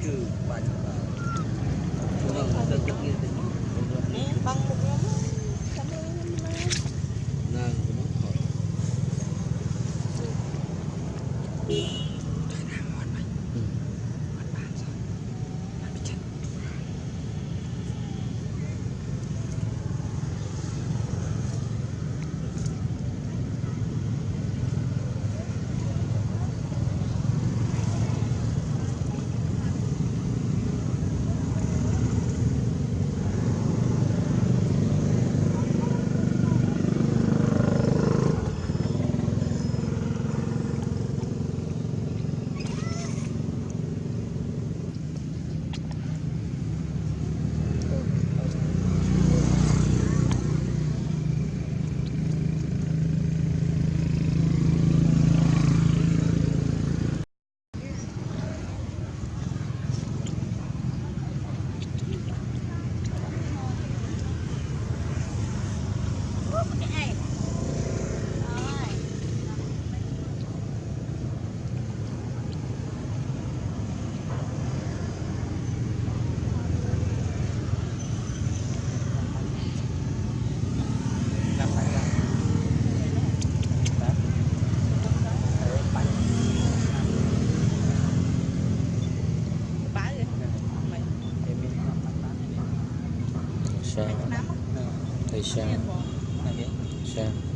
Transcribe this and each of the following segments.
就完成了。sao sao sao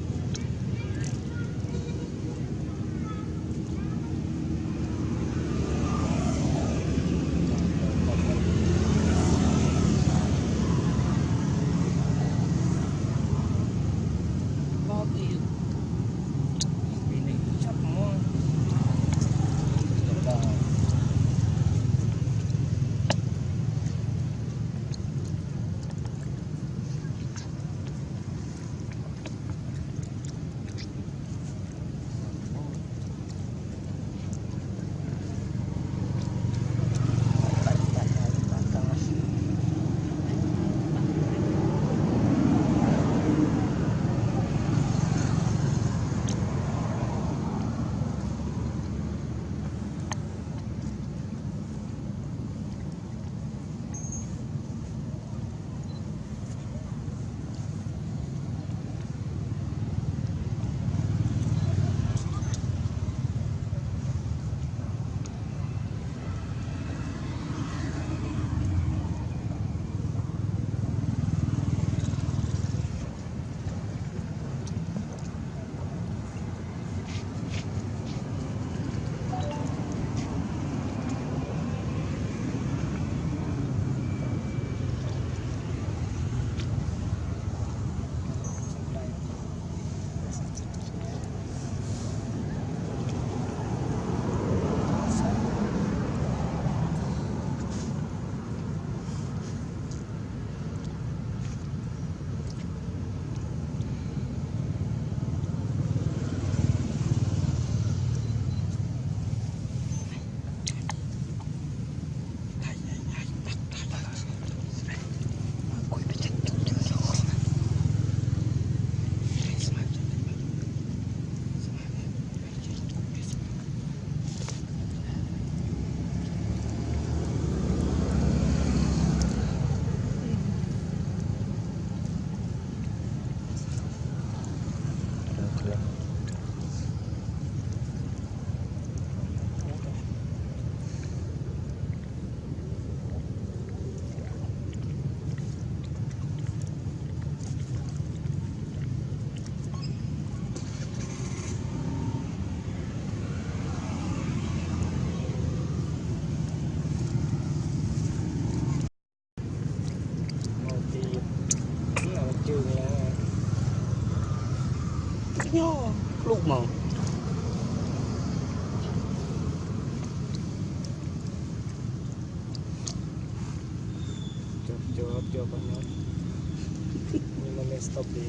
ខ្ញោភ្លុកមកជាប់ជាប់ជាប់បងញោមមិនមែន stop ទេ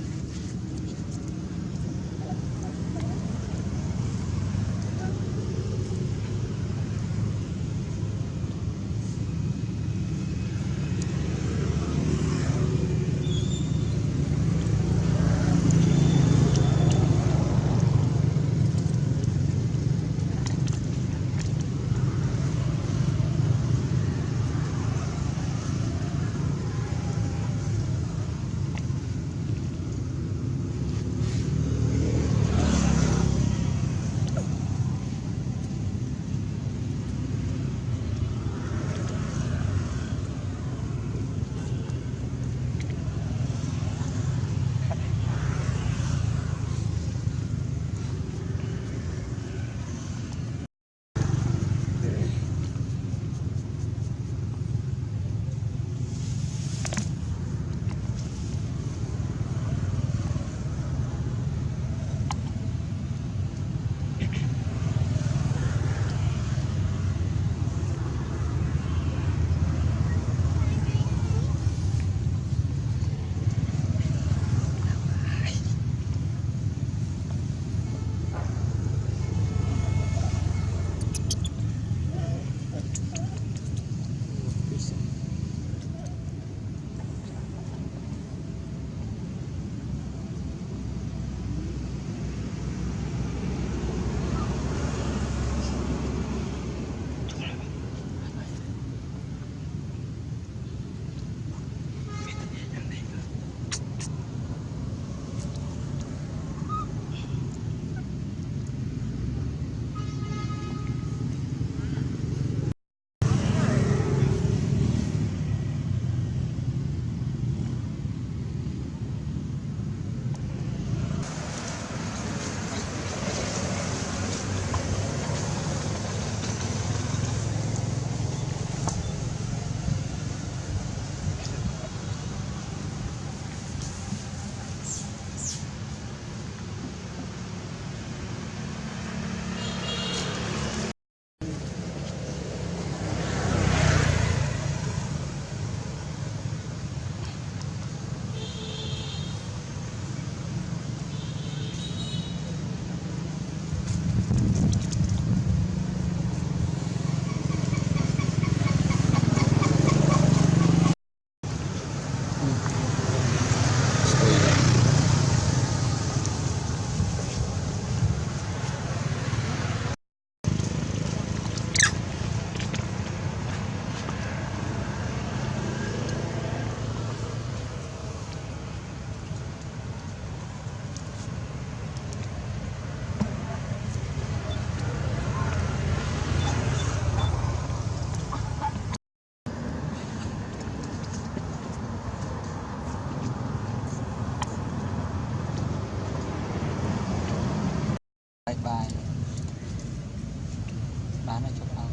បាយបាយបានហើយចុះអោ